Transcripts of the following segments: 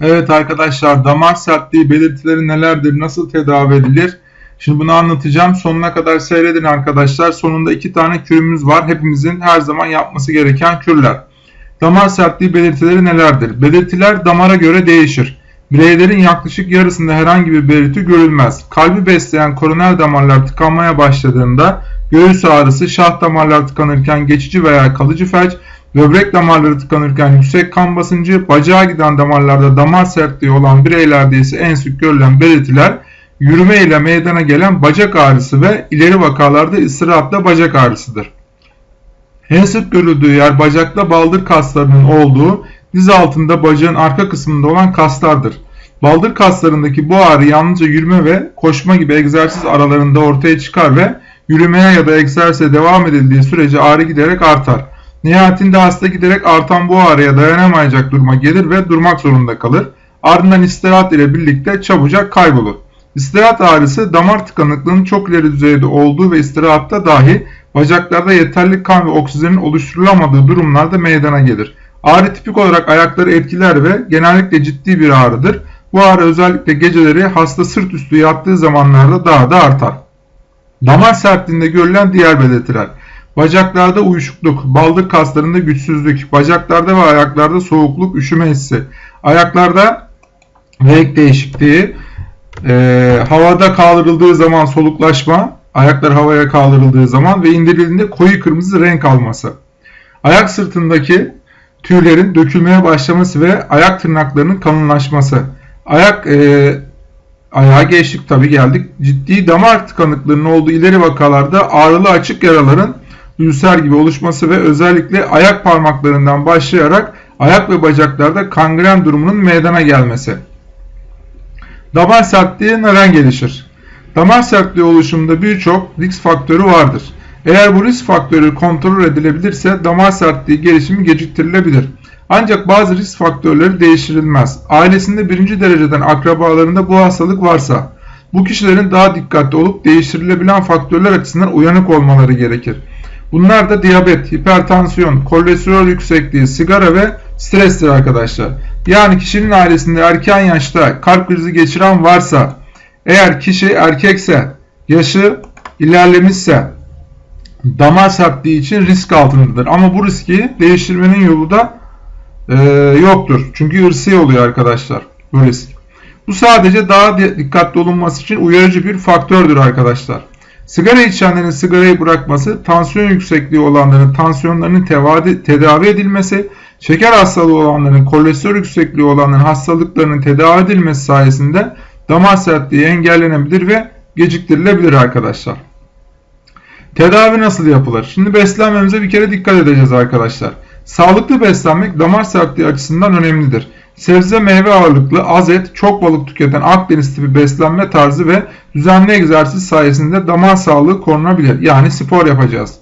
Evet arkadaşlar damar sertliği belirtileri nelerdir, nasıl tedavi edilir? Şimdi bunu anlatacağım. Sonuna kadar seyredin arkadaşlar. Sonunda iki tane kürümüz var. Hepimizin her zaman yapması gereken kürler. Damar sertliği belirtileri nelerdir? Belirtiler damara göre değişir. Bireylerin yaklaşık yarısında herhangi bir belirti görülmez. Kalbi besleyen koroner damarlar tıkanmaya başladığında göğüs ağrısı, şah damarlar tıkanırken geçici veya kalıcı felç, böbrek damarları tıkanırken yüksek kan basıncı, bacağa giden damarlarda damar sertliği olan bireylerde ise en sık görülen belirtiler yürüme ile meydana gelen bacak ağrısı ve ileri vakalarda ıstırapla bacak ağrısıdır. En sık görüldüğü yer bacakta baldır kaslarının olduğu diz altında bacağın arka kısmında olan kaslardır. Baldır kaslarındaki bu ağrı yalnızca yürüme ve koşma gibi egzersiz aralarında ortaya çıkar ve yürümeye ya da egzersize devam edildiği sürece ağrı giderek artar. Nihayetinde hasta giderek artan bu ağrıya dayanamayacak duruma gelir ve durmak zorunda kalır. Ardından istirahat ile birlikte çabucak kaybolur. İstirahat ağrısı damar tıkanıklığının çok ileri düzeyde olduğu ve istirahatta dahi bacaklarda yeterli kan ve oksijenin oluşturulamadığı durumlarda meydana gelir. Ağrı tipik olarak ayakları etkiler ve genellikle ciddi bir ağrıdır. Bu ağrı özellikle geceleri hasta sırt üstü yattığı zamanlarda daha da artar. Damar sertliğinde görülen diğer belirtiler. Bacaklarda uyuşukluk, baldır kaslarında güçsüzlük, bacaklarda ve ayaklarda soğukluk, üşüme hissi, ayaklarda renk değişikliği, e, havada kaldırıldığı zaman soluklaşma, ayaklar havaya kaldırıldığı zaman ve indirildiğinde koyu kırmızı renk alması. Ayak sırtındaki tüylerin dökülmeye başlaması ve ayak tırnaklarının kalınlaşması. Ayak e, ayağa geçtik tabi geldik. Ciddi damar tıkanıklığının olduğu ileri vakalarda ağrılı açık yaraların ülser gibi oluşması ve özellikle ayak parmaklarından başlayarak ayak ve bacaklarda kangren durumunun meydana gelmesi. Damar sertliği neden gelişir? Damar sertliği oluşumunda birçok risk faktörü vardır. Eğer bu risk faktörü kontrol edilebilirse damar sertliği gelişimi geciktirilebilir. Ancak bazı risk faktörleri değiştirilmez. Ailesinde birinci dereceden akrabalarında bu hastalık varsa, bu kişilerin daha dikkatli olup değiştirilebilen faktörler açısından uyanık olmaları gerekir. Bunlar da diyabet, hipertansiyon, kolesterol yüksekliği, sigara ve strestir arkadaşlar. Yani kişinin ailesinde erken yaşta kalp krizi geçiren varsa, eğer kişi erkekse, yaşı ilerlemişse, damar sertliği için risk altındadır. Ama bu riski değiştirmenin yolu da e, yoktur. Çünkü ırsi oluyor arkadaşlar bu risk. Bu sadece daha dikkatli olunması için uyarıcı bir faktördür arkadaşlar. Sigara içenlerin sigarayı bırakması, tansiyon yüksekliği olanların tansiyonlarının tedavi edilmesi, şeker hastalığı olanların, kolesterol yüksekliği olanların hastalıklarının tedavi edilmesi sayesinde damar sertliği engellenebilir ve geciktirilebilir arkadaşlar. Tedavi nasıl yapılır? Şimdi beslenmemize bir kere dikkat edeceğiz arkadaşlar. Sağlıklı beslenmek damar sertliği açısından önemlidir. Sebze meyve ağırlıklı, az et, çok balık tüketen Akdeniz tipi beslenme tarzı ve düzenli egzersiz sayesinde damar sağlığı korunabilir. Yani spor yapacağız.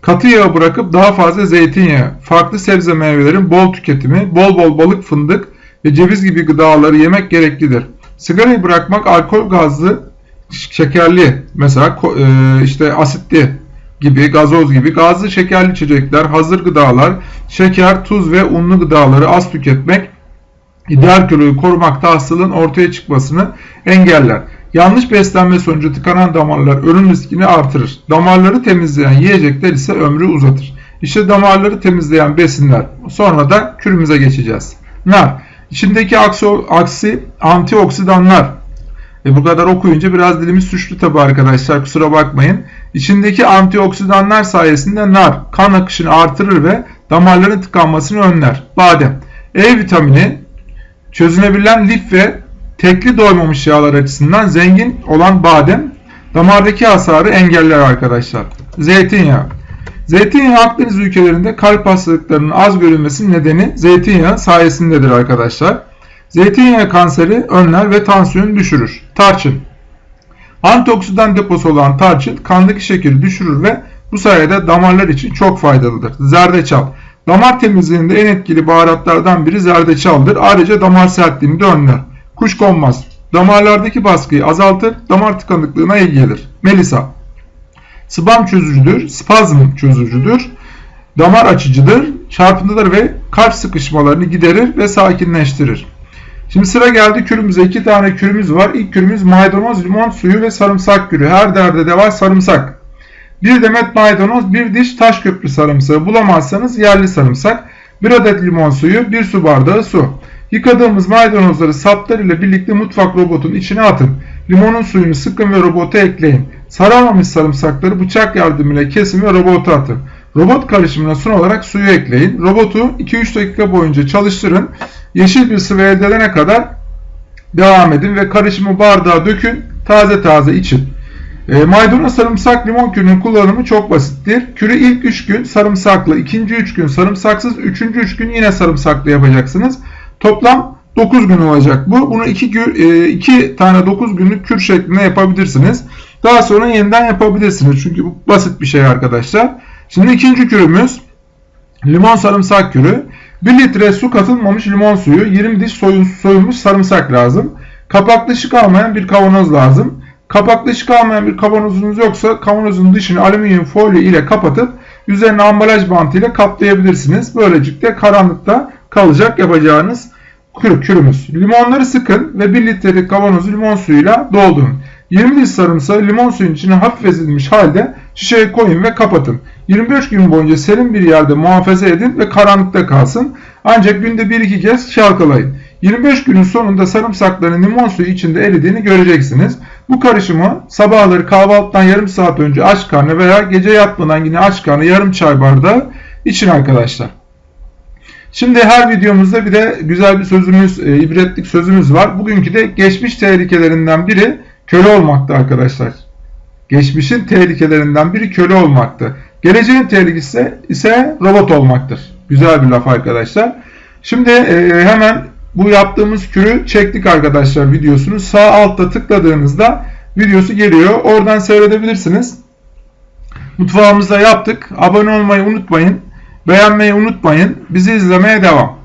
Katı yağı bırakıp daha fazla zeytinyağı, farklı sebze meyvelerin bol tüketimi, bol bol balık, fındık ve ceviz gibi gıdaları yemek gereklidir. Sigarayı bırakmak alkol gazlı, şekerli, mesela e, işte asitli gibi, gazoz gibi gazlı şekerli içecekler, hazır gıdalar, şeker, tuz ve unlu gıdaları az tüketmek ideal kiloyu korumakta hastalığın ortaya çıkmasını engeller. Yanlış beslenme sonucu tıkanan damarlar ölüm riskini artırır. Damarları temizleyen yiyecekler ise ömrü uzatır. İşte damarları temizleyen besinler. Sonra da kürümüze geçeceğiz. Nar. İçindeki aksi, aksi antioksidanlar. E bu kadar okuyunca biraz dilimiz suçlu tabi arkadaşlar kusura bakmayın. İçindeki antioksidanlar sayesinde nar kan akışını artırır ve damarların tıkanmasını önler. Badem. E vitamini çözünebilen lif ve tekli doymamış yağlar açısından zengin olan badem damardaki hasarı engeller arkadaşlar. Zeytinyağı. Zeytinyağı Akdeniz ülkelerinde kalp hastalıklarının az görülmesinin nedeni zeytinyağı sayesindedir arkadaşlar. Zeytinyağı kanseri önler ve tansiyonu düşürür. Tarçın. Antioksidan deposu olan tarçın kandaki şekeri düşürür ve bu sayede damarlar için çok faydalıdır. Zerdeçal. Damar temizliğinde en etkili baharatlardan biri zerdeçaldır. Ayrıca damar sertliğini de önler. Kuşkonmaz. Damarlardaki baskıyı azaltır, damar tıkanıklığına iyi gelir. Melisa. Spam çözücüdür, spazm çözücüdür. Damar açıcıdır, çarpıntıları ve kalp sıkışmalarını giderir ve sakinleştirir. Şimdi sıra geldi kürümüze. iki tane kürümüz var. İlk kürümüz maydanoz, limon suyu ve sarımsak kürü. Her derde de var sarımsak. Bir demet maydanoz, bir diş taş köprü sarımsağı bulamazsanız yerli sarımsak. Bir adet limon suyu, bir su bardağı su. Yıkadığımız maydanozları saplar ile birlikte mutfak robotun içine atın. Limonun suyunu sıkın ve robota ekleyin. Saramamış sarımsakları bıçak yardımıyla kesin ve robota atın. Robot karışımına son olarak suyu ekleyin. Robotu 2-3 dakika boyunca çalıştırın. Yeşil bir sıvı elde edene kadar devam edin ve karışımı bardağa dökün. Taze taze için. E, maydanoz sarımsak limon kürünün kullanımı çok basittir. Kürü ilk 3 gün sarımsaklı, ikinci 3 gün sarımsaksız, üçüncü 3 gün yine sarımsaklı yapacaksınız. Toplam 9 gün olacak bu. Bunu 2 2 tane 9 günlük kür şeklinde yapabilirsiniz. Daha sonra yeniden yapabilirsiniz. Çünkü bu basit bir şey arkadaşlar. Şimdi ikinci kürümüz limon sarımsak kürü. 1 litre su katılmamış limon suyu, 20 diş soyulmuş sarımsak lazım. Kapaklı şık almayan bir kavanoz lazım. Kapaklı şık almayan bir kavanozunuz yoksa kavanozun dışını alüminyum folyo ile kapatıp üzerine ambalaj bantı ile kaplayabilirsiniz. Böylelikle karanlıkta kalacak yapacağınız kür, kürümüz. Limonları sıkın ve 1 litrelik kavanozu limon suyuyla doldurun. 20 diş sarımsağı limon suyun içine hafif ezilmiş halde şişeye koyun ve kapatın. 25 gün boyunca serin bir yerde muhafaza edin ve karanlıkta kalsın. Ancak günde 1-2 kez çalkalayın. 25 günün sonunda sarımsakların limon suyu içinde eridiğini göreceksiniz. Bu karışımı sabahları kahvaltıdan yarım saat önce aç karnı veya gece yatmadan yine aç karnı yarım çay bardağı için arkadaşlar. Şimdi her videomuzda bir de güzel bir sözümüz, e, ibretlik sözümüz var. Bugünkü de geçmiş tehlikelerinden biri köle olmaktı arkadaşlar. Geçmişin tehlikelerinden biri köle olmaktı. Geleceğin tehlikesi ise robot olmaktır. Güzel bir laf arkadaşlar. Şimdi e, hemen bu yaptığımız kürü çektik arkadaşlar videosunu. Sağ altta tıkladığınızda videosu geliyor. Oradan seyredebilirsiniz. Mutfağımızda yaptık. Abone olmayı unutmayın. Beğenmeyi unutmayın. Bizi izlemeye devam.